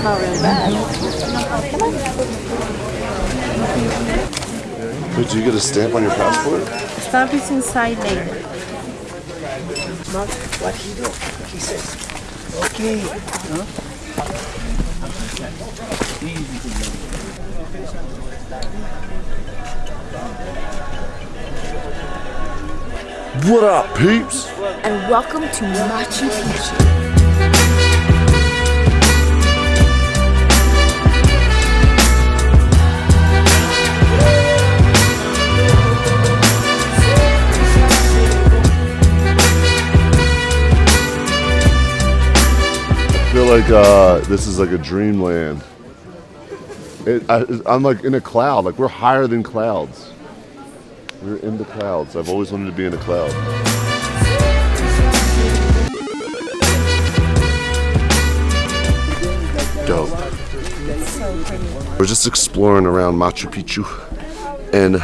smell really bad. Did you get a stamp on your passport? Stamp is inside me. What he do? He says, okay. What up, peeps? And welcome to Machu Picchu. Feel like uh, this is like a dreamland. It, I, I'm like in a cloud. Like we're higher than clouds. We're in the clouds. I've always wanted to be in a cloud. Dope. We're just exploring around Machu Picchu, and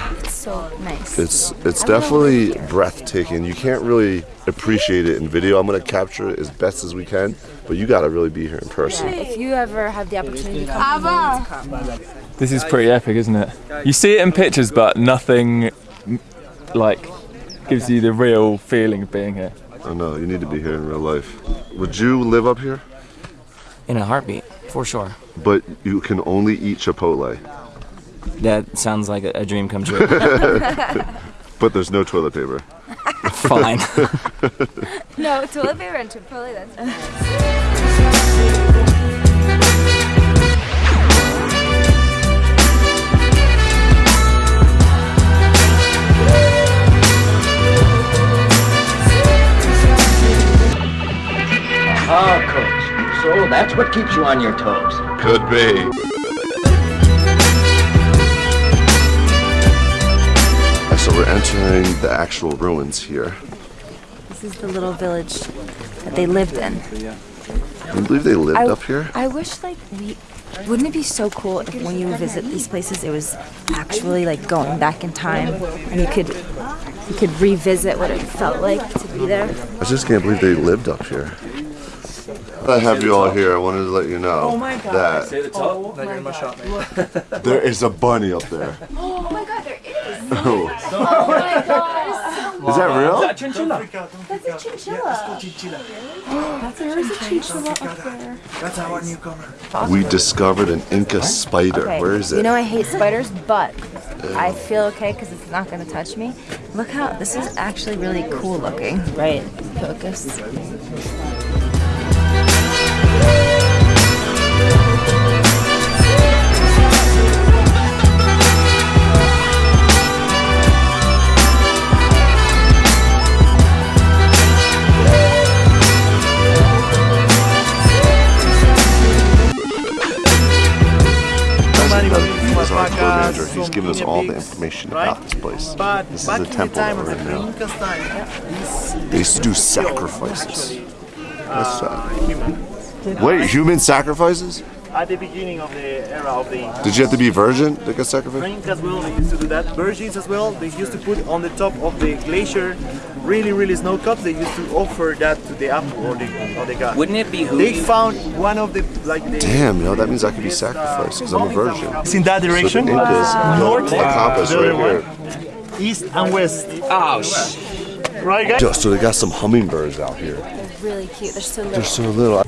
So nice. it's it's definitely breathtaking. You can't really appreciate it in video. I'm gonna capture it as best as we can, but you gotta really be here in person. If you ever have the opportunity to come, you to come. This is pretty epic, isn't it? You see it in pictures, but nothing like gives you the real feeling of being here. I know you need to be here in real life. Would you live up here? In a heartbeat, for sure. But you can only eat Chipotle. That sounds like a, a dream come true. But there's no toilet paper. Fine. No, toilet paper and Chipotle, that's Ah, coach. So that's what keeps you on your toes. Could be. We're entering the actual ruins here. This is the little village that they lived in. Can you believe they lived I- up here? I wish like we wouldn't it be so cool if when you visit these places it was actually like going back in time and you could you could revisit what it felt like to be there. I just can't believe they lived up here. I have you all here. I wanted to let you know that there is a bunny up there. Oh my god, there is. Oh, Oh my god. is that real? That's a chinchilla. There's a chinchilla up there. That's our newcomer. We discovered an Inca spider. Okay. Where is it? You know I hate spiders, but I feel okay because it's not going to touch me. Look how this is actually really cool looking. Right, focus. Giving us all the information about this place. But This is the temple that of we're the in now. Incas time, these They used to do sacrifices. That's uh, sad. Wait, human sacrifices? At the beginning of the era of the. Did you have to be virgin to get sacrificed? As well, they used to do that. Virgins as well, they used to put on the top of the glacier really, really snow cups. They used to offer that to the apple or the, or the god. Wouldn't it behoove They found one of the like the Damn, yo, that means I could be sacrificed because I'm a virgin. It's in that So direction. Uh, the Incas North, built a compass the right here. east and west. Oh, sh- Right, guys? Yo, so they got some hummingbirds out here. They're really cute. They're so little. They're so little.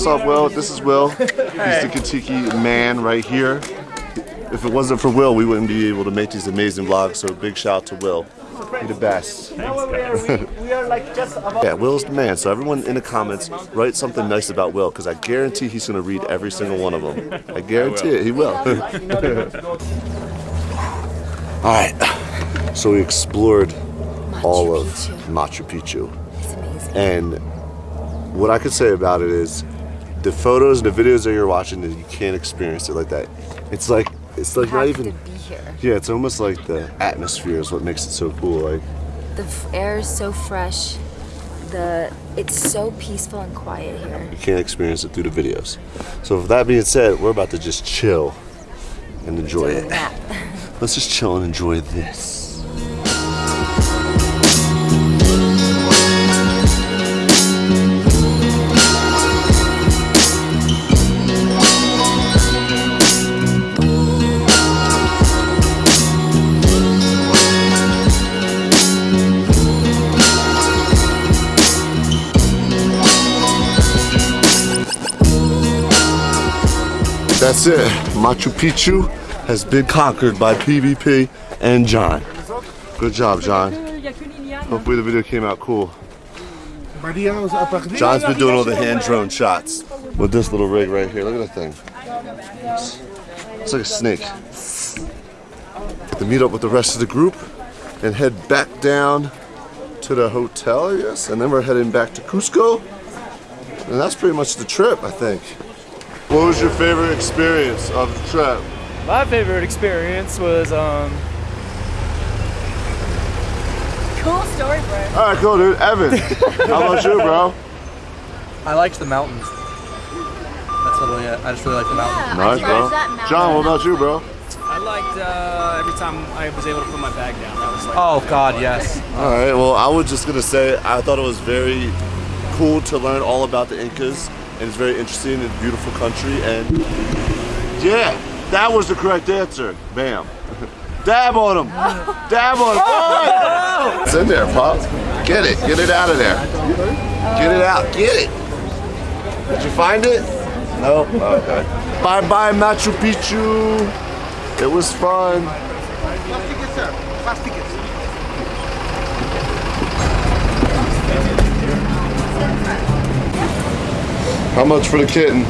What's up, Will? This is Will. He's the Katiki man right here. If it wasn't for Will, we wouldn't be able to make these amazing vlogs. So big shout out to Will. You're the best. Now where we are, we, we are like just about Yeah, Will's the man. So everyone in the comments, write something nice about Will, because I guarantee he's gonna read every single one of them. I guarantee it. He will. All right. So we explored all of Machu Picchu, and what I could say about it is, the photos and the videos that you're watching, you can't experience it like that. It's like it's like not even. to be here. Yeah, it's almost like the atmosphere is what makes it so cool. Like, The f- air is so fresh. The it's so peaceful and quiet here. you can't experience it through the videos. So, with that being said, we're about to just chill and enjoy it. Let's just chill and enjoy this. That's it. Machu Picchu has been conquered by PvP and John. Good job, John. Hopefully the video came out cool. John's been doing all the hand drone shots with this little rig right here. Look at that thing. It's like a snake. To meet up with the rest of the group and head back down to the hotel, I guess. And then we're heading back to Cusco. And that's pretty much the trip, I think. What was your favorite experience of the trip? My favorite experience was um. Cool story, bro. All right, cool, dude. Evan, how about you, bro? I liked the mountains. That's literally it. I just really like the mountains. Nice, bro. John, what about you, bro? I liked uh, every time I was able to put my bag down. That was like. Oh God, yes. All right, well, I was just gonna say I thought it was very cool to learn all about the Incas, and it's very interesting and beautiful country, and yeah, that was the correct answer. Bam. Dab on him. Dab on him. Boy! It's in there, Pop. Get it. Get it out of there. Get it out. Get it. Did you find it? No? Okay. Bye bye, Machu Picchu. It was fun. How much for the kitten?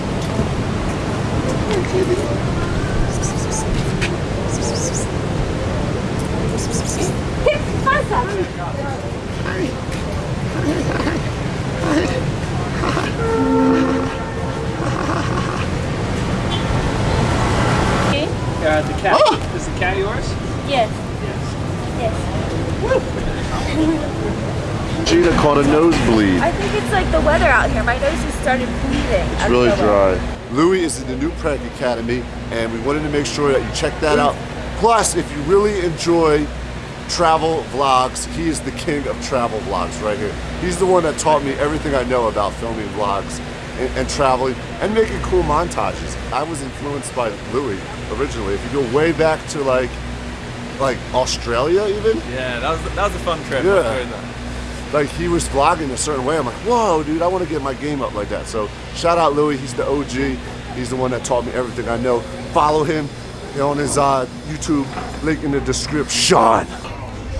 Uh, the cat. Is the cat yours? Yes. Yes. Yes. Jeana caught a nosebleed. I think it's like the weather out here. My nose just started bleeding. It's really dry. Louis is in the new Preg Academy, and we wanted to make sure that you check that out. Plus, if you really enjoy travel vlogs, he is the king of travel vlogs right here. He's the one that taught me everything I know about filming vlogs and, and traveling and making cool montages. I was influenced by Louis originally. If you go way back to like like Australia even, Yeah, that was that was a fun trip. Yeah. I enjoyed that. like he was vlogging a certain way. I'm like, whoa, dude, I want to get my game up like that. So shout out Louis, he's the OG. He's the one that taught me everything I know. Follow him on his uh, YouTube, link in the description.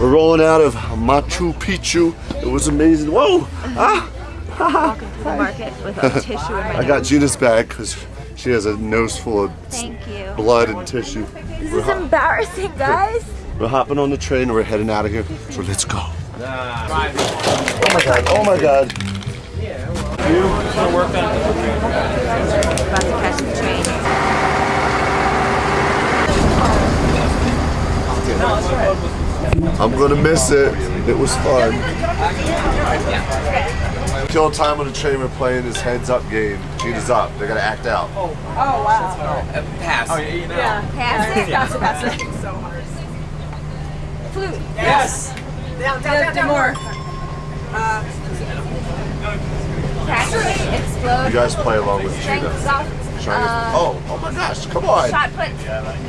We're rolling out of Machu Picchu. It was amazing. Whoa! Ah! Walking to the market with a tissue in my I got Jeana's bag because she has a nose full of Thank you. blood and tissue. This is embarrassing, guys. We're hopping on the train and we're heading out of here. So let's go. Oh my god, oh my god. About to catch the train. I'm gonna miss it. It was fun. Kill time on the train. We're playing this heads up game. Jeana's up. They gotta act out. Oh oh wow. Pass. Oh, yeah, you know. Yeah, pass it. Yeah. Pass it. Pass it. Flute. Yes. Down, down, down, down more. Catch it. Explode. You guys play along with Strength Jeana. is off. Trying to- Uh, oh, oh my gosh! Come on! Shot put.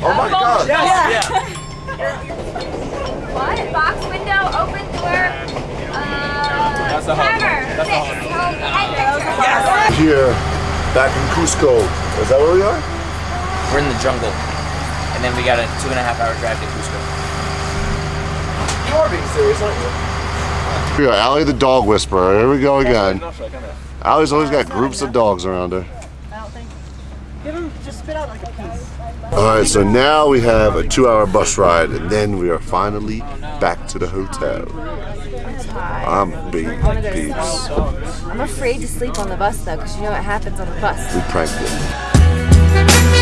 Oh my god! Yes. Yeah. What? Box window. Open door. Uh. That's a hard one. That's a hard Hold- Yes. Here, back in Cusco. Is that where we are? We're in the jungle, and then we got a two and a half hour drive to Cusco. You are being serious, aren't you? Here, Allie the dog whisperer. Here we go again. Allie's always got groups of dogs around her. Give him, just spit out like a piece. All right, so now we have a two-hour bus ride, and then we are finally back to the hotel. I'm big peeps. I'm afraid to sleep on the bus though, because you know what happens on the bus. We pranked it.